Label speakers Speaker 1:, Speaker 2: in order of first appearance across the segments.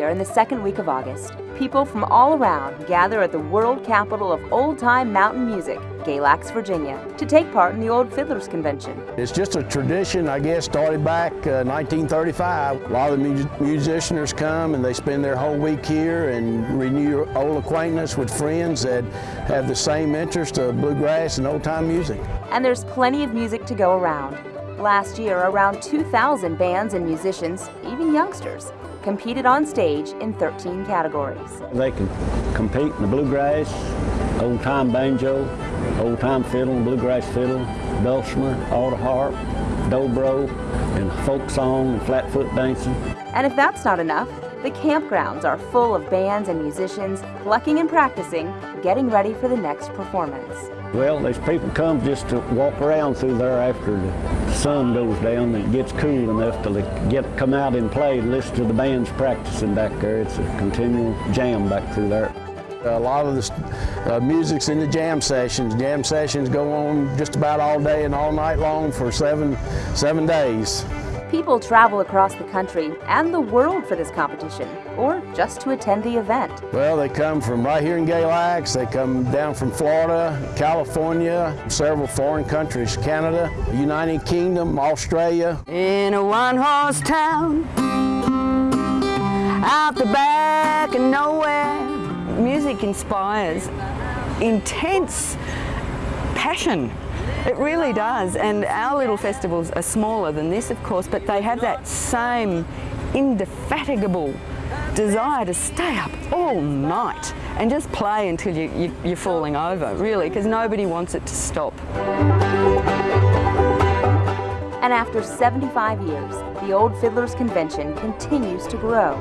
Speaker 1: in the second week of August, people from all around gather at the world capital of old-time mountain music, Galax, Virginia, to take part in the Old Fiddlers Convention.
Speaker 2: It's just a tradition, I guess, started back uh, 1935. A lot of the mu musicians come and they spend their whole week here and renew old acquaintance with friends that have the same interest of bluegrass and old-time music.
Speaker 1: And there's plenty of music to go around. Last year, around 2,000 bands and musicians, even youngsters, competed on stage in 13 categories.
Speaker 3: They can compete in the bluegrass, old-time banjo, old-time fiddle, bluegrass fiddle, dulcimer, auto harp, dobro, and folk song and flatfoot dancing.
Speaker 1: And if that's not enough, the campgrounds are full of bands and musicians plucking and practicing, getting ready for the next performance.
Speaker 3: Well, these people come just to walk around through there after the sun goes down and it gets cool enough to get come out and play and listen to the bands practicing back there. It's a continual jam back through there.
Speaker 2: A lot of the uh, music's in the jam sessions. Jam sessions go on just about all day and all night long for seven, seven days.
Speaker 1: People travel across the country and the world for this competition, or just to attend the event.
Speaker 2: Well, they come from right here in Galax, they come down from Florida, California, several foreign countries, Canada, United Kingdom, Australia.
Speaker 4: In a one-horse town, out the back of nowhere, music inspires intense passion it really does, and our little festivals are smaller than this, of course, but they have that same indefatigable desire to stay up all night and just play until you, you, you're falling over, really, because nobody wants it to stop.
Speaker 1: And after 75 years, the Old Fiddlers Convention continues to grow,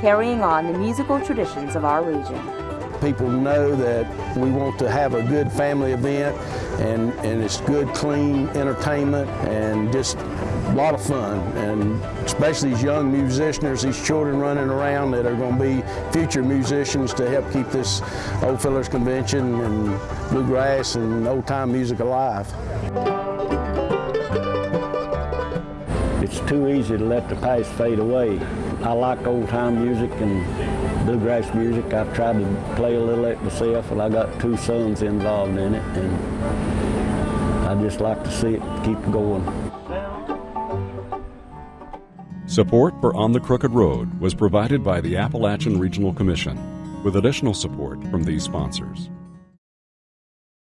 Speaker 1: carrying on the musical traditions of our region
Speaker 2: people know that we want to have a good family event and, and it's good, clean entertainment and just a lot of fun. And especially these young musicians, these children running around that are going to be future musicians to help keep this Old Fiddlers Convention and bluegrass and old-time music alive.
Speaker 3: It's too easy to let the past fade away. I like old-time music and bluegrass music. I've tried to play a little it myself, and I got two sons involved in it, and I just like to see it keep going.
Speaker 5: Support for On the Crooked Road was provided by the Appalachian Regional Commission, with additional support from these sponsors.